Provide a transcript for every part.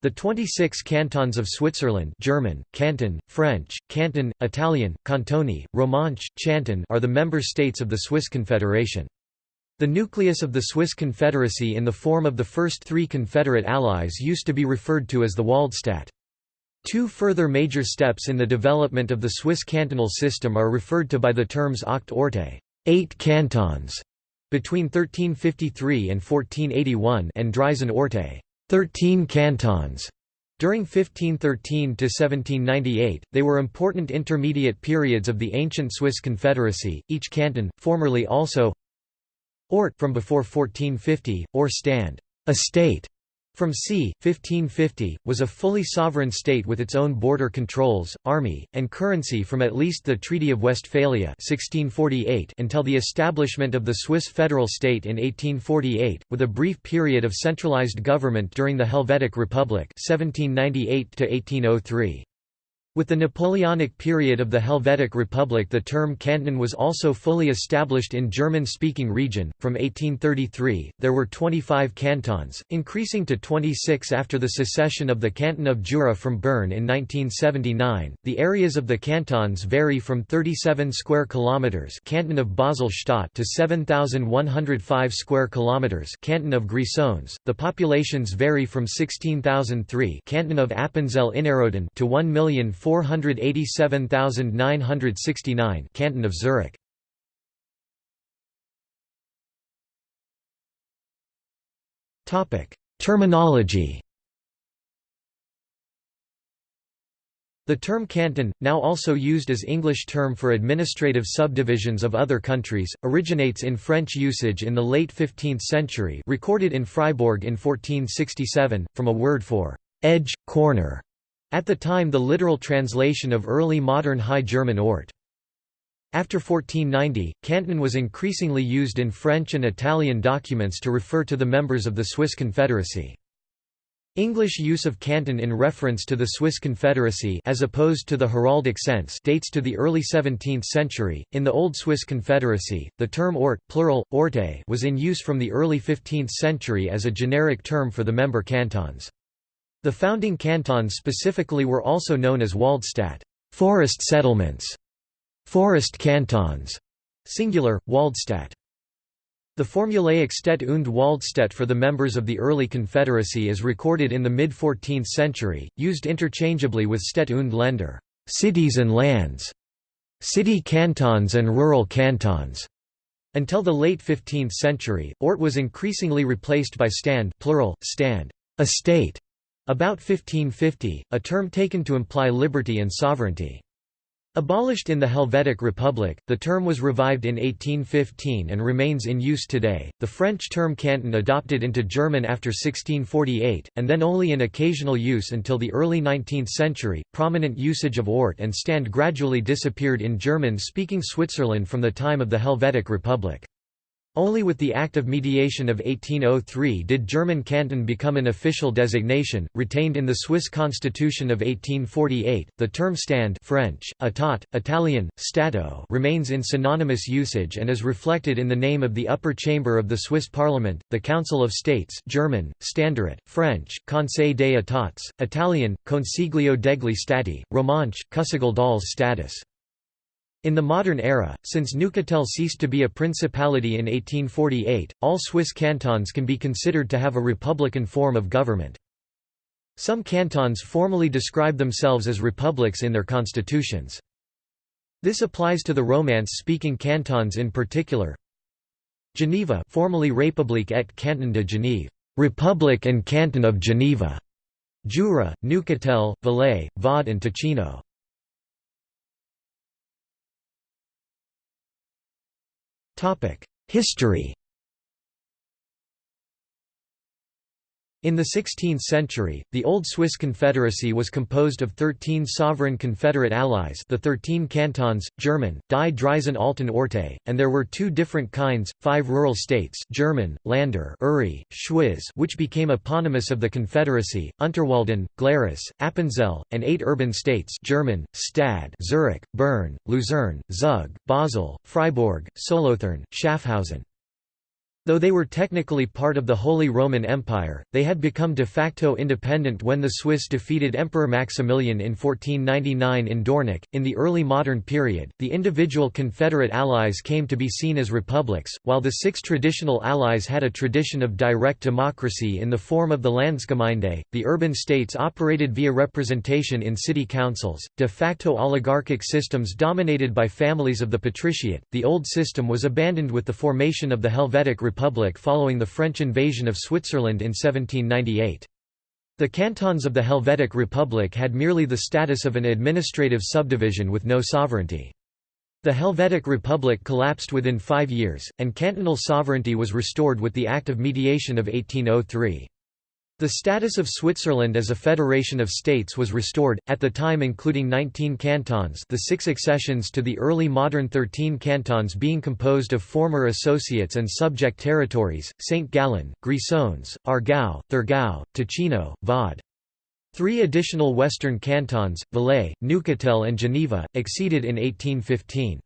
The 26 cantons of Switzerland German, Canton, French, Canton, Italian, Cantoni, Romanche, Chanton are the member states of the Swiss Confederation. The nucleus of the Swiss Confederacy in the form of the first three Confederate allies used to be referred to as the Waldstaat. Two further major steps in the development of the Swiss cantonal system are referred to by the terms Acht Orte eight cantons", between 1353 and 1481 and Dreizehn Orte Thirteen cantons. During 1513 to 1798, they were important intermediate periods of the ancient Swiss Confederacy. Each canton, formerly also Ort from before 1450, or stand, a state, from c. 1550, was a fully sovereign state with its own border controls, army, and currency from at least the Treaty of Westphalia 1648 until the establishment of the Swiss federal state in 1848, with a brief period of centralized government during the Helvetic Republic 1798 -1803. With the Napoleonic period of the Helvetic Republic the term canton was also fully established in German-speaking region. From 1833, there were 25 cantons, increasing to 26 after the secession of the canton of Jura from Bern in 1979. The areas of the cantons vary from 37 square kilometers, canton of Basel-Stadt to 7105 square kilometers, canton of Grisons. The populations vary from 16003, canton of Appenzell Innerrhoden to 1 million 487,969 Canton of Zurich. Topic: Terminology. The term canton, now also used as English term for administrative subdivisions of other countries, originates in French usage in the late 15th century recorded in Freiburg in 1467, from a word for «edge, corner» At the time the literal translation of early modern High German Ort. After 1490, canton was increasingly used in French and Italian documents to refer to the members of the Swiss Confederacy. English use of canton in reference to the Swiss Confederacy as opposed to the heraldic sense dates to the early 17th century. In the Old Swiss Confederacy, the term ort plural, orte was in use from the early 15th century as a generic term for the member cantons. The founding cantons specifically were also known as Waldstadt forest settlements", forest cantons, singular, Waldstadt. The formulaic Stadt und Waldstatt for the members of the early Confederacy is recorded in the mid-14th century, used interchangeably with Stadt und Länder cities and lands", city cantons and rural cantons. Until the late 15th century, Ort was increasingly replaced by stand plural, stand, estate, about 1550, a term taken to imply liberty and sovereignty. Abolished in the Helvetic Republic, the term was revived in 1815 and remains in use today. The French term canton adopted into German after 1648, and then only in occasional use until the early 19th century. Prominent usage of Ort and Stand gradually disappeared in German speaking Switzerland from the time of the Helvetic Republic. Only with the Act of Mediation of 1803 did German canton become an official designation, retained in the Swiss Constitution of 1848. The term stand French, État, Italian, Stato remains in synonymous usage and is reflected in the name of the upper chamber of the Swiss Parliament, the Council of States German, Ständerat, French, Conseil des États, Italian, Consiglio degli Stati, Romanche, Cousigal dals Status. In the modern era, since Neuchâtel ceased to be a principality in 1848, all Swiss cantons can be considered to have a republican form of government. Some cantons formally describe themselves as republics in their constitutions. This applies to the Romance-speaking cantons in particular. Geneva formerly République et Canton de Genève, Republic and Canton of Geneva. Jura, Neuchâtel, Valais, Vaud and Ticino. History In the 16th century, the Old Swiss Confederacy was composed of 13 sovereign confederate allies the 13 cantons, German, Die Dreizehn Alten Orte, and there were two different kinds, five rural states German, Lander Uri, Schwyz which became eponymous of the Confederacy, Unterwalden, Glarus, Appenzell, and eight urban states German, Stad Zurich, Bern, Luzern, Zug, Basel, Freiburg, Solothurn, Schaffhausen. Though they were technically part of the Holy Roman Empire, they had become de facto independent when the Swiss defeated Emperor Maximilian in 1499 in Dornach. In the early modern period, the individual confederate allies came to be seen as republics, while the six traditional allies had a tradition of direct democracy in the form of the Landsgemeinde. The urban states operated via representation in city councils, de facto oligarchic systems dominated by families of the patriciate. The old system was abandoned with the formation of the Helvetic Republic Republic following the French invasion of Switzerland in 1798. The cantons of the Helvetic Republic had merely the status of an administrative subdivision with no sovereignty. The Helvetic Republic collapsed within five years, and cantonal sovereignty was restored with the Act of Mediation of 1803. The status of Switzerland as a federation of states was restored, at the time including 19 cantons the six accessions to the early modern 13 cantons being composed of former associates and subject territories, St. Gallen, Grisons, Aargau, Thurgau, Ticino, Vaud. Three additional western cantons, Valais, Neuchâtel and Geneva, acceded in 1815.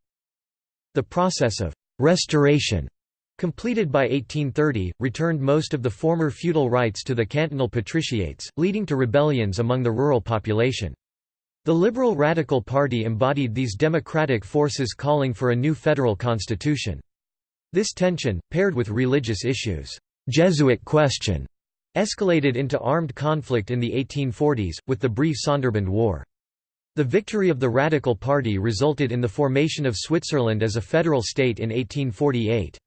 The process of «restoration» completed by 1830, returned most of the former feudal rights to the cantonal patriciates, leading to rebellions among the rural population. The Liberal Radical Party embodied these democratic forces calling for a new federal constitution. This tension, paired with religious issues, Jesuit question, escalated into armed conflict in the 1840s, with the brief Sonderbund War. The victory of the Radical Party resulted in the formation of Switzerland as a federal state in 1848.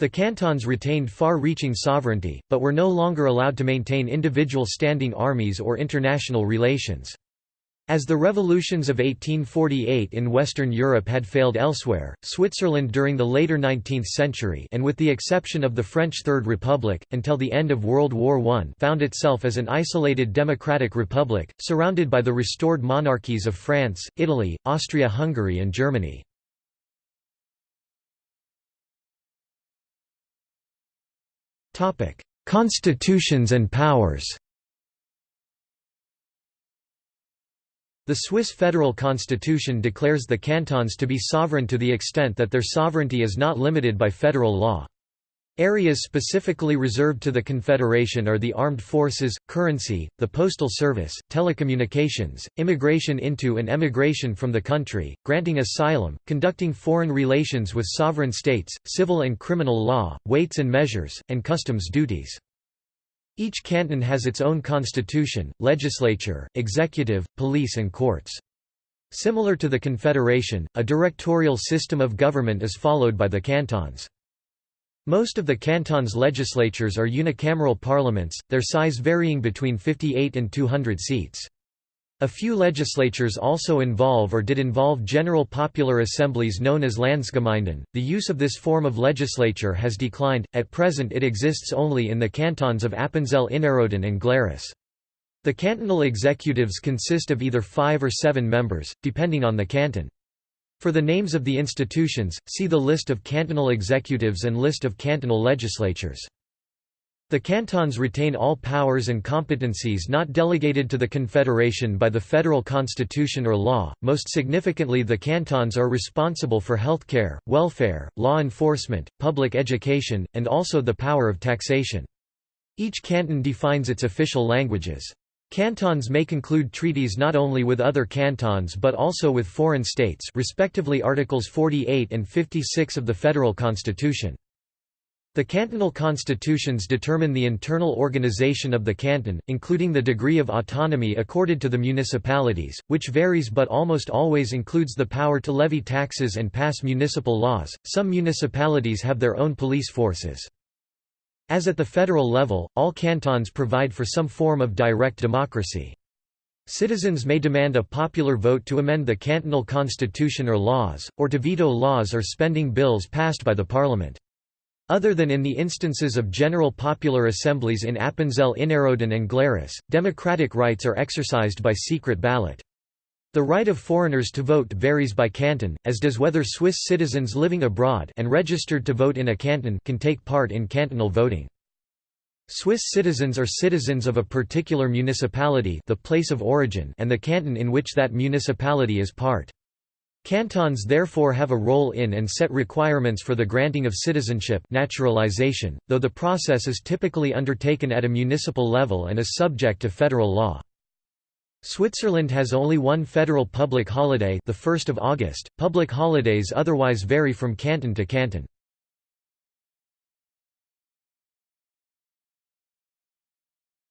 The cantons retained far-reaching sovereignty, but were no longer allowed to maintain individual standing armies or international relations. As the revolutions of 1848 in Western Europe had failed elsewhere, Switzerland during the later 19th century and with the exception of the French Third Republic, until the end of World War I found itself as an isolated democratic republic, surrounded by the restored monarchies of France, Italy, Austria-Hungary and Germany. Constitutions and powers The Swiss federal constitution declares the cantons to be sovereign to the extent that their sovereignty is not limited by federal law. Areas specifically reserved to the Confederation are the armed forces, currency, the postal service, telecommunications, immigration into and emigration from the country, granting asylum, conducting foreign relations with sovereign states, civil and criminal law, weights and measures, and customs duties. Each canton has its own constitution, legislature, executive, police and courts. Similar to the Confederation, a directorial system of government is followed by the cantons. Most of the cantons' legislatures are unicameral parliaments, their size varying between 58 and 200 seats. A few legislatures also involve or did involve general popular assemblies known as Landsgemeinden. The use of this form of legislature has declined, at present it exists only in the cantons of Appenzell Innerrhoden and Glarus. The cantonal executives consist of either five or seven members, depending on the canton. For the names of the institutions, see the list of cantonal executives and list of cantonal legislatures. The cantons retain all powers and competencies not delegated to the Confederation by the federal constitution or law. Most significantly, the cantons are responsible for healthcare, welfare, law enforcement, public education, and also the power of taxation. Each canton defines its official languages. Cantons may conclude treaties not only with other cantons but also with foreign states respectively Articles 48 and 56 of the Federal Constitution. The cantonal constitutions determine the internal organization of the canton, including the degree of autonomy accorded to the municipalities, which varies but almost always includes the power to levy taxes and pass municipal laws. Some municipalities have their own police forces. As at the federal level, all cantons provide for some form of direct democracy. Citizens may demand a popular vote to amend the cantonal constitution or laws, or to veto laws or spending bills passed by the parliament. Other than in the instances of general popular assemblies in Appenzell Innerrhoden and Glarus, democratic rights are exercised by secret ballot. The right of foreigners to vote varies by canton, as does whether Swiss citizens living abroad and registered to vote in a canton can take part in cantonal voting. Swiss citizens are citizens of a particular municipality the place of origin and the canton in which that municipality is part. Cantons therefore have a role in and set requirements for the granting of citizenship naturalization, though the process is typically undertaken at a municipal level and is subject to federal law. Switzerland has only one federal public holiday the 1st of August. Public holidays otherwise vary from canton to canton.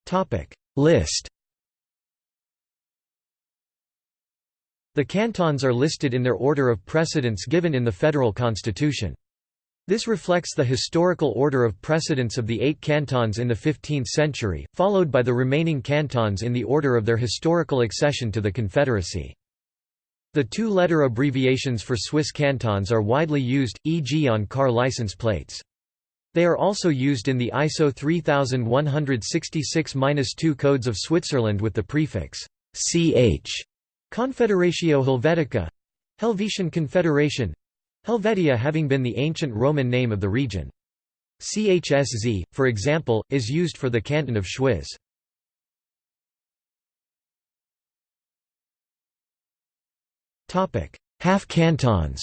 Topic List The cantons are listed in their order of precedence given in the federal constitution. This reflects the historical order of precedence of the eight cantons in the 15th century, followed by the remaining cantons in the order of their historical accession to the Confederacy. The two-letter abbreviations for Swiss cantons are widely used, e.g. on car license plates. They are also used in the ISO 3166-2 codes of Switzerland with the prefix ch Confederatio Helvetica Helvetian Confederation Helvetia having been the ancient Roman name of the region. CHSZ, for example, is used for the canton of Schwyz. Half cantons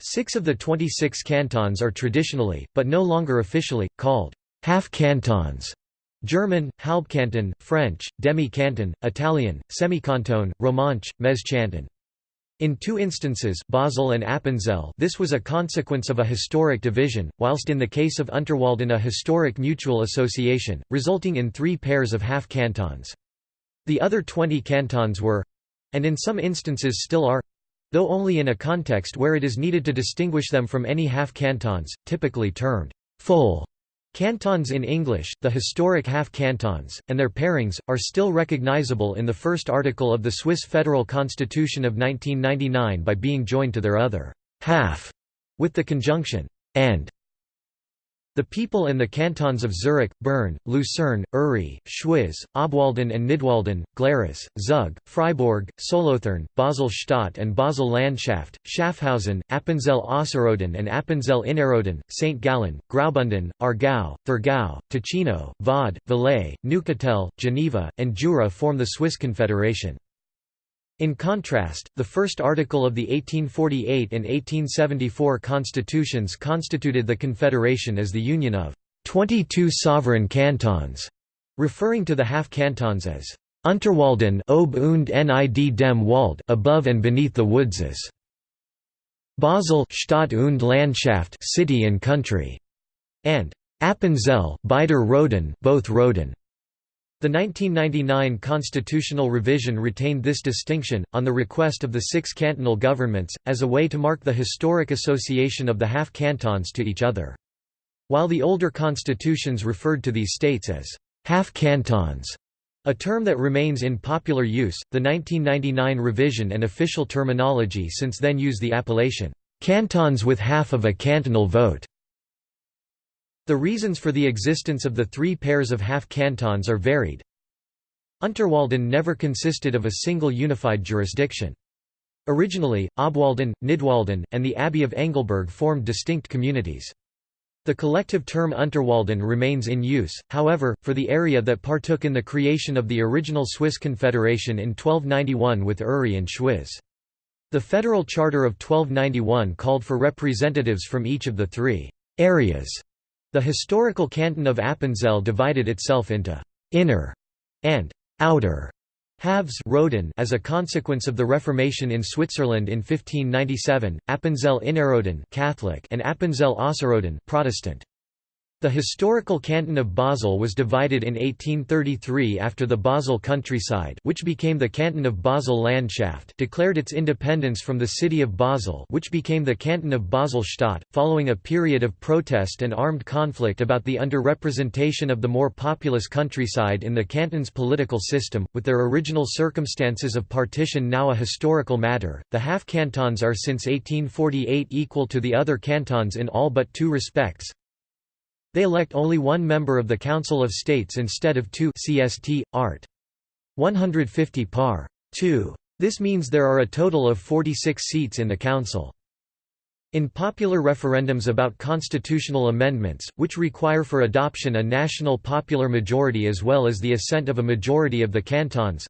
Six of the 26 cantons are traditionally, but no longer officially, called half cantons. German, Halbkanton, French, demi-canton, Italian, semi-canton, Romanche, Mezcanton. In two instances Basel and Appenzell this was a consequence of a historic division, whilst in the case of Unterwalden a historic mutual association, resulting in three pairs of half-cantons. The other 20 cantons were—and in some instances still are—though only in a context where it is needed to distinguish them from any half-cantons, typically termed full Cantons in English, the historic half-cantons, and their pairings, are still recognizable in the first article of the Swiss Federal Constitution of 1999 by being joined to their other half with the conjunction and the people in the cantons of Zurich, Bern, Lucerne, Uri, Schwyz, Obwalden and Nidwalden, Glarus, Zug, Freiburg, Solothurn, Basel-Stadt and Basel-Landschaft, Schaffhausen, Appenzell Ausserrhoden and Appenzell Innerrhoden, St. Gallen, Graubünden, Aargau, Thurgau, Ticino, Vaud, Valais, Neuchâtel, Geneva, and Jura form the Swiss Confederation. In contrast, the first article of the 1848 and 1874 constitutions constituted the Confederation as the union of 22 sovereign cantons, referring to the half-cantons as Unterwalden ob und nid dem Wald above and beneath the woodses. Basel Stadt und Landschaft city and country, and Appenzell Beider Roden both Roden. The 1999 constitutional revision retained this distinction, on the request of the six cantonal governments, as a way to mark the historic association of the half-cantons to each other. While the older constitutions referred to these states as half-cantons, a term that remains in popular use, the 1999 revision and official terminology since then use the appellation, cantons with half of a cantonal vote. The reasons for the existence of the three pairs of half-cantons are varied. Unterwalden never consisted of a single unified jurisdiction. Originally, Obwalden, Nidwalden, and the Abbey of Engelberg formed distinct communities. The collective term Unterwalden remains in use, however, for the area that partook in the creation of the original Swiss Confederation in 1291 with Uri and Schwyz. The Federal Charter of 1291 called for representatives from each of the three areas the historical canton of Appenzell divided itself into «inner» and «outer» halves Roden as a consequence of the Reformation in Switzerland in 1597, Appenzell Innerrhoden Catholic and Appenzell Ausserrhoden Protestant. The historical canton of Basel was divided in 1833 after the Basel countryside which became the canton of Basel-Landschaft declared its independence from the city of Basel which became the canton of Basel-Stadt, following a period of protest and armed conflict about the underrepresentation of the more populous countryside in the canton's political system, with their original circumstances of partition now a historical matter. The half-cantons are since 1848 equal to the other cantons in all but two respects, they elect only one member of the Council of States instead of two CST, art. 150 par. 2. This means there are a total of 46 seats in the Council. In popular referendums about constitutional amendments, which require for adoption a national popular majority as well as the assent of a majority of the cantons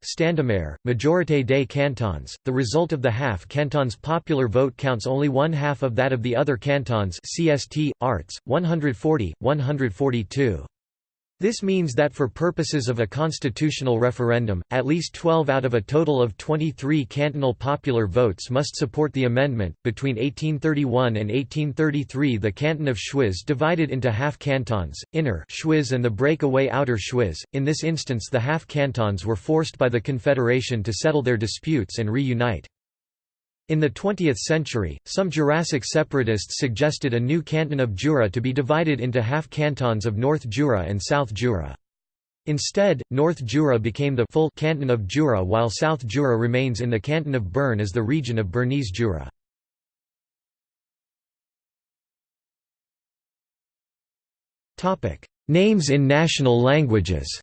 Majorité des cantons, the result of the half canton's popular vote counts only one half of that of the other cantons CST, arts, 140, 142. This means that for purposes of a constitutional referendum, at least 12 out of a total of 23 cantonal popular votes must support the amendment. Between 1831 and 1833, the canton of Schwyz divided into half cantons, Inner Schwyz and the breakaway Outer Schwyz. In this instance, the half cantons were forced by the Confederation to settle their disputes and reunite. In the 20th century, some Jurassic separatists suggested a new canton of Jura to be divided into half cantons of North Jura and South Jura. Instead, North Jura became the full canton of Jura while South Jura remains in the canton of Bern as the region of Bernese Jura. Names in national languages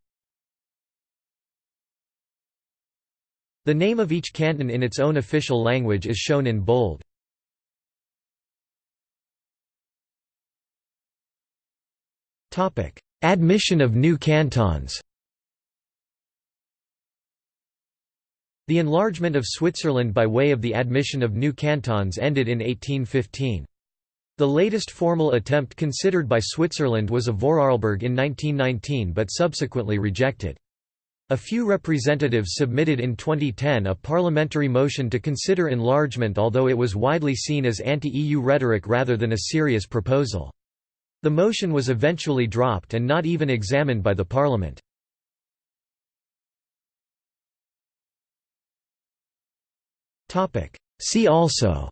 The name of each canton in its own official language is shown in bold. Admission of new cantons The enlargement of Switzerland by way of the admission of new cantons ended in 1815. The latest formal attempt considered by Switzerland was of Vorarlberg in 1919 but subsequently rejected. A few representatives submitted in 2010 a parliamentary motion to consider enlargement although it was widely seen as anti-EU rhetoric rather than a serious proposal. The motion was eventually dropped and not even examined by the parliament. See also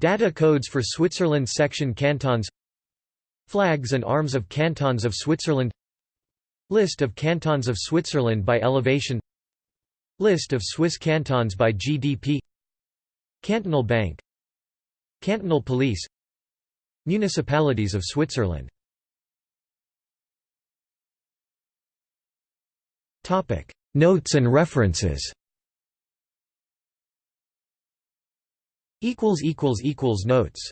Data codes for Switzerland section cantons Flags and arms of cantons of Switzerland. List of cantons of Switzerland by elevation. List of Swiss cantons by GDP Cantonal Bank. Cantonal Police. Municipalities of Switzerland. Notes and references. Notes